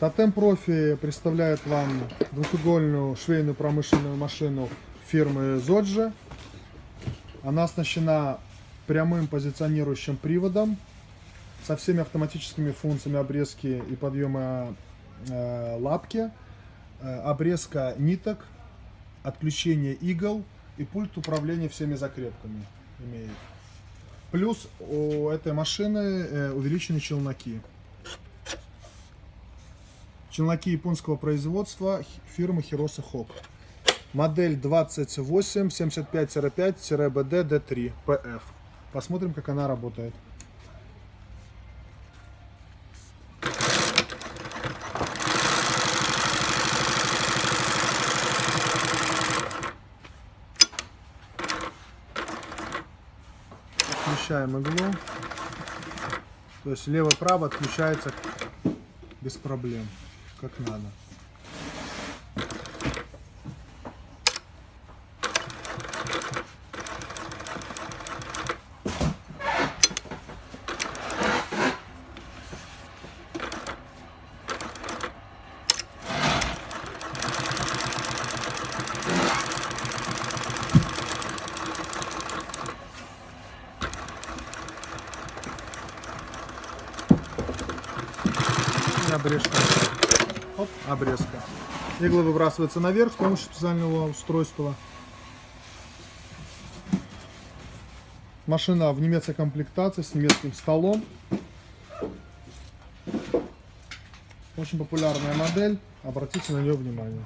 Тотем Профи представляет вам двухугольную швейную промышленную машину фирмы Zoджи. Она оснащена прямым позиционирующим приводом со всеми автоматическими функциями обрезки и подъема э, лапки, э, обрезка ниток, отключение игл и пульт управления всеми закрепками имеет. Плюс у этой машины э, увеличены челноки. Челноки японского производства фирмы Hirosa Hawk. Модель 2875-5-BD D3 PF. Посмотрим, как она работает. Отключаем иглу. То есть лево-право отключается без проблем, как надо. И обрежка. Оп, обрезка. Иглы выбрасываются наверх с помощью специального устройства. Машина в немецкой комплектации с немецким столом. Очень популярная модель. Обратите на нее внимание.